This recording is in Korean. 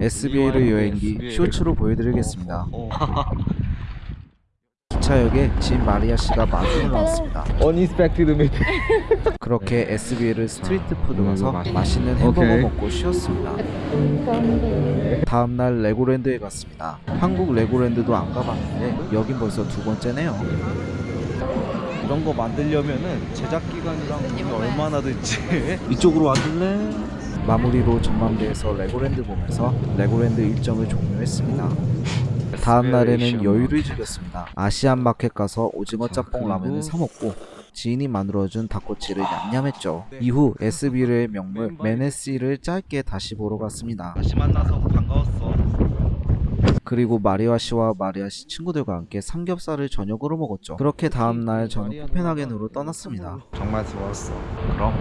에스비에르 여행기 쇼츠로 보여드리겠습니다. 어. 기차역에 지인 마리아 씨가 마중을 나왔습니다. Unexpected meet. 그렇게 에스비에르 street food 가서 맛있는 햄버거 오케이. 먹고 쉬었습니다. 다음날 레고랜드에 갔습니다. 한국 레고랜드도 안 가봤는데 여긴 벌써 두 번째네요. 이런 거 만들려면은 제작 기간이랑 돈이 얼마나 들지? 이쪽으로 와줄래? 마무리로 전망대에서 레고랜드 보면서 레고랜드 일정을 종료했습니다. 다음 날에는 여유를 즐겼습니다. Asian market 가서 오징어 짬뽕 라면을 사 먹고 지인이 만들어준 닭꼬치를 냠냠했죠. 이후 에스비에르의 명물 메네시를 짧게 다시 보러 갔습니다. 다시 만나서 반가웠어. 그리고 마리아 씨와 마리아 씨 친구들과 함께 삼겹살을 저녁으로 먹었죠. 그렇게 다음 날 저는 코펜하겐으로 떠났습니다. 정말 좋았어. 그럼